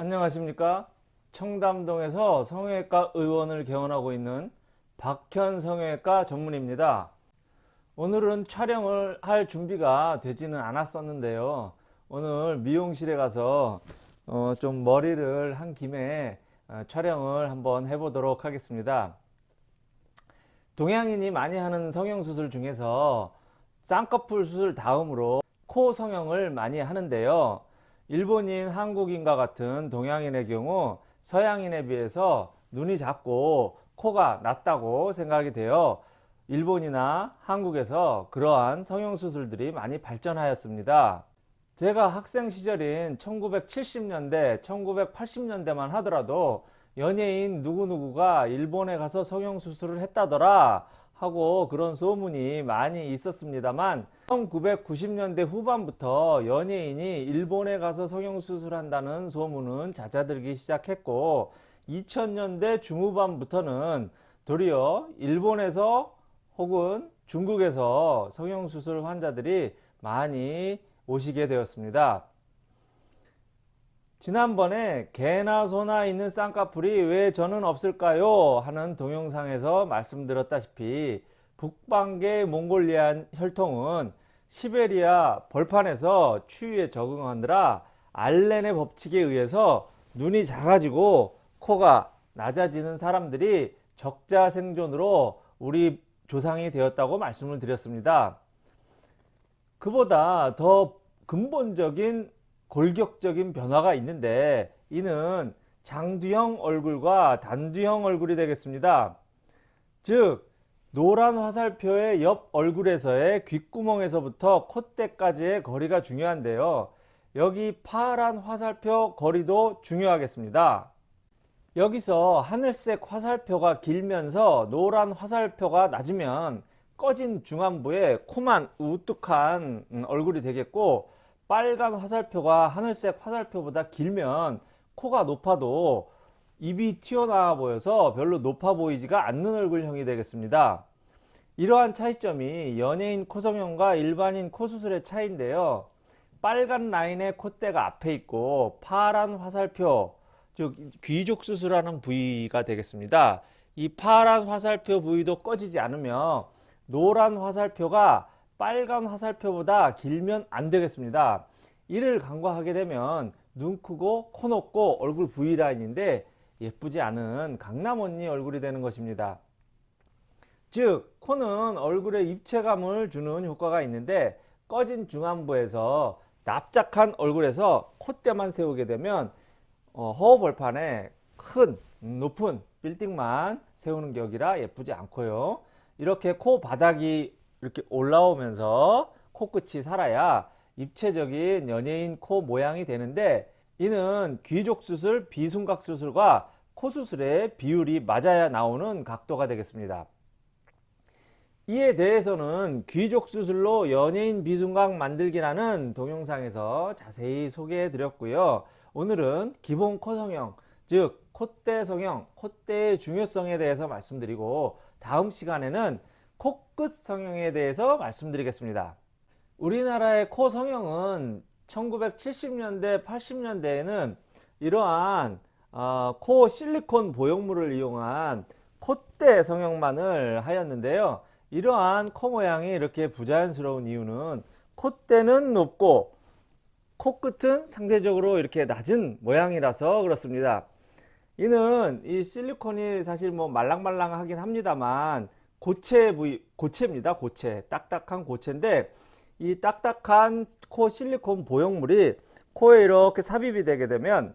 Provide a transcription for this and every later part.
안녕하십니까? 청담동에서 성형외과 의원을 개원하고 있는 박현 성형외과 전문입니다. 오늘은 촬영을 할 준비가 되지는 않았었는데요. 오늘 미용실에 가서 어, 좀 머리를 한 김에 어, 촬영을 한번 해보도록 하겠습니다. 동양인이 많이 하는 성형수술 중에서 쌍꺼풀 수술 다음으로 코 성형을 많이 하는데요 일본인, 한국인과 같은 동양인의 경우 서양인에 비해서 눈이 작고 코가 낮다고 생각이 되어 일본이나 한국에서 그러한 성형수술들이 많이 발전하였습니다. 제가 학생 시절인 1970년대, 1980년대만 하더라도 연예인 누구누구가 일본에 가서 성형수술을 했다더라 하고 그런 소문이 많이 있었습니다만 1990년대 후반부터 연예인이 일본에 가서 성형수술한다는 소문은 잦아들기 시작했고 2000년대 중후반부터는 도리어 일본에서 혹은 중국에서 성형수술 환자들이 많이 오시게 되었습니다. 지난번에 개나 소나 있는 쌍꺼풀이 왜 저는 없을까요? 하는 동영상에서 말씀드렸다시피 북방계 몽골리안 혈통은 시베리아 벌판에서 추위에 적응하느라 알렌의 법칙에 의해서 눈이 작아지고 코가 낮아지는 사람들이 적자 생존으로 우리 조상이 되었다고 말씀을 드렸습니다. 그보다 더 근본적인 골격적인 변화가 있는데 이는 장두형 얼굴과 단두형 얼굴이 되겠습니다. 즉 노란 화살표의 옆 얼굴에서의 귓구멍에서부터 콧대까지의 거리가 중요한데요. 여기 파란 화살표 거리도 중요하겠습니다. 여기서 하늘색 화살표가 길면서 노란 화살표가 낮으면 꺼진 중안부에 코만 우뚝한 음, 얼굴이 되겠고 빨간 화살표가 하늘색 화살표보다 길면 코가 높아도 입이 튀어나와 보여서 별로 높아 보이지가 않는 얼굴형이 되겠습니다. 이러한 차이점이 연예인 코성형과 일반인 코수술의 차이인데요. 빨간 라인의 콧대가 앞에 있고 파란 화살표 즉 귀족 수술하는 부위가 되겠습니다. 이 파란 화살표 부위도 꺼지지 않으며 노란 화살표가 빨간 화살표보다 길면 안 되겠습니다. 이를 간과하게 되면 눈 크고 코 높고 얼굴 V라인인데 예쁘지 않은 강남 언니 얼굴이 되는 것입니다. 즉 코는 얼굴에 입체감을 주는 효과가 있는데 꺼진 중안부에서 납작한 얼굴에서 콧대만 세우게 되면 어, 허허벌판에 큰 높은 빌딩만 세우는 격이라 예쁘지 않고요. 이렇게 코 바닥이 이렇게 올라오면서 코끝이 살아야 입체적인 연예인 코 모양이 되는데 이는 귀족 수술, 비순각 수술과 코 수술의 비율이 맞아야 나오는 각도가 되겠습니다. 이에 대해서는 귀족 수술로 연예인 비순각 만들기라는 동영상에서 자세히 소개해 드렸고요. 오늘은 기본 코 성형, 즉 콧대 성형, 콧대의 중요성에 대해서 말씀드리고 다음 시간에는 코끝 성형에 대해서 말씀드리겠습니다. 우리나라의 코 성형은 1970년대 80년대에는 이러한 어, 코 실리콘 보형물을 이용한 콧대 성형만을 하였는데요. 이러한 코 모양이 이렇게 부자연스러운 이유는 콧대는 높고 코끝은 상대적으로 이렇게 낮은 모양이라서 그렇습니다. 이는 이 실리콘이 사실 뭐 말랑말랑하긴 합니다만 고체 부위, 고체입니다. 고체. 딱딱한 고체인데 이 딱딱한 코 실리콘 보형물이 코에 이렇게 삽입이 되게 되면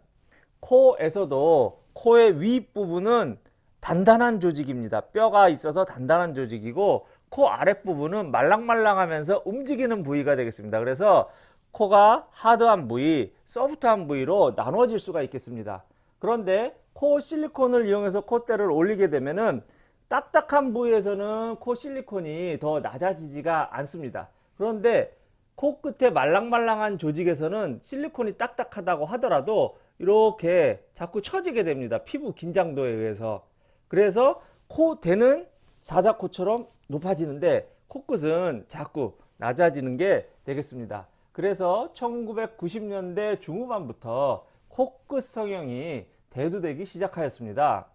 코에서도 코의 윗부분은 단단한 조직입니다. 뼈가 있어서 단단한 조직이고 코 아랫부분은 말랑말랑하면서 움직이는 부위가 되겠습니다. 그래서 코가 하드한 부위, 소프트한 부위로 나눠질 수가 있겠습니다. 그런데 코 실리콘을 이용해서 콧대를 올리게 되면은 딱딱한 부위에서는 코 실리콘이 더 낮아지지가 않습니다. 그런데 코끝에 말랑말랑한 조직에서는 실리콘이 딱딱하다고 하더라도 이렇게 자꾸 처지게 됩니다. 피부 긴장도에 의해서. 그래서 코 대는 사자코처럼 높아지는데 코끝은 자꾸 낮아지는 게 되겠습니다. 그래서 1990년대 중후반부터 코끝 성형이 대두되기 시작하였습니다.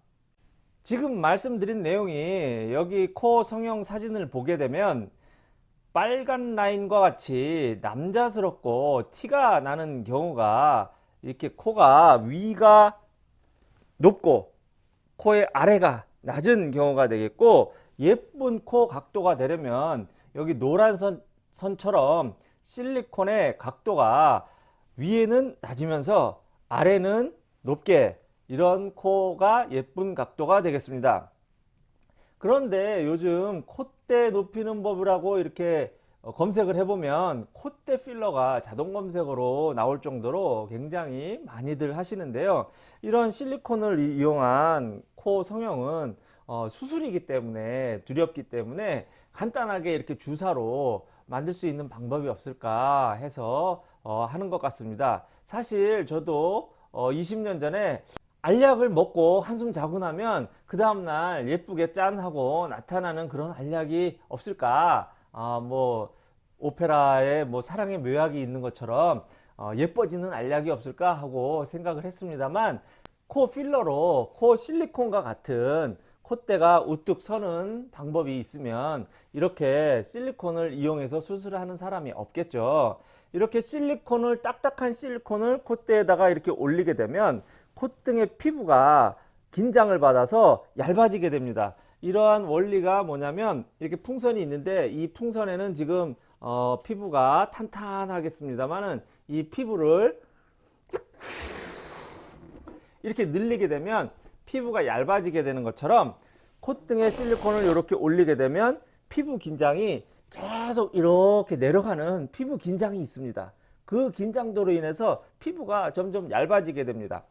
지금 말씀드린 내용이 여기 코 성형 사진을 보게 되면 빨간 라인과 같이 남자스럽고 티가 나는 경우가 이렇게 코가 위가 높고 코의 아래가 낮은 경우가 되겠고 예쁜 코 각도가 되려면 여기 노란 선, 선처럼 실리콘의 각도가 위에는 낮으면서 아래는 높게 이런 코가 예쁜 각도가 되겠습니다. 그런데 요즘 콧대 높이는 법이라고 이렇게 어, 검색을 해보면 콧대 필러가 자동 검색어로 나올 정도로 굉장히 많이들 하시는데요. 이런 실리콘을 이용한 코 성형은 어, 수술이기 때문에 두렵기 때문에 간단하게 이렇게 주사로 만들 수 있는 방법이 없을까 해서 어, 하는 것 같습니다. 사실 저도 20년 전에 알약을 먹고 한숨 자고 나면 그 다음날 예쁘게 짠 하고 나타나는 그런 알약이 없을까? 아, 뭐 오페라에 뭐 사랑의 묘약이 있는 것처럼 어, 예뻐지는 알약이 없을까? 하고 생각을 했습니다만 코 필러로 코 실리콘과 같은 콧대가 우뚝 서는 방법이 있으면 이렇게 실리콘을 이용해서 수술을 하는 사람이 없겠죠. 이렇게 실리콘을 딱딱한 실리콘을 콧대에다가 이렇게 올리게 되면 콧등의 피부가 긴장을 받아서 얇아지게 됩니다. 이러한 원리가 뭐냐면 이렇게 풍선이 있는데 이 풍선에는 지금 어, 피부가 탄탄하겠습니다만은 이 피부를 이렇게 늘리게 되면 피부가 얇아지게 되는 것처럼 콧등에 실리콘을 이렇게 올리게 되면 피부 긴장이 계속 이렇게 내려가는 피부 긴장이 있습니다. 그 긴장도로 인해서 피부가 점점 얇아지게 됩니다.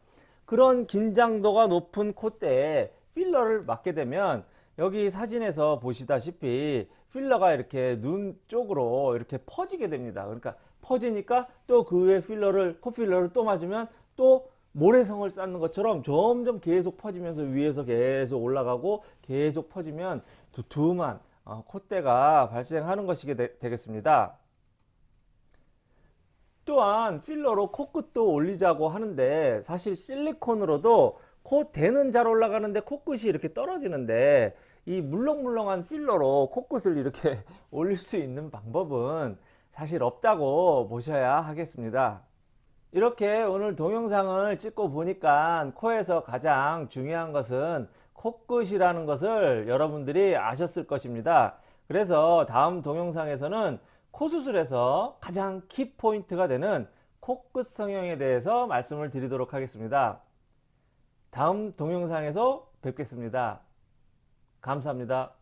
그런 긴장도가 높은 콧대에 필러를 맞게 되면 여기 사진에서 보시다시피 필러가 이렇게 눈 쪽으로 이렇게 퍼지게 됩니다. 그러니까 퍼지니까 또 그 위에 필러를 코필러를 또 맞으면 또 모래성을 쌓는 것처럼 점점 계속 퍼지면서 위에서 계속 올라가고 계속 퍼지면 두툼한 어, 콧대가 발생하는 것이 되겠습니다. 또한 필러로 코끝도 올리자고 하는데 사실 실리콘으로도 코 대는 잘 올라가는데 코끝이 이렇게 떨어지는데 이 물렁물렁한 필러로 코끝을 이렇게 올릴 수 있는 방법은 사실 없다고 보셔야 하겠습니다. 이렇게 오늘 동영상을 찍고 보니까 코에서 가장 중요한 것은 코끝이라는 것을 여러분들이 아셨을 것입니다. 그래서 다음 동영상에서는 코수술에서 가장 키포인트가 되는 코끝 성형에 대해서 말씀을 드리도록 하겠습니다. 다음 동영상에서 뵙겠습니다. 감사합니다.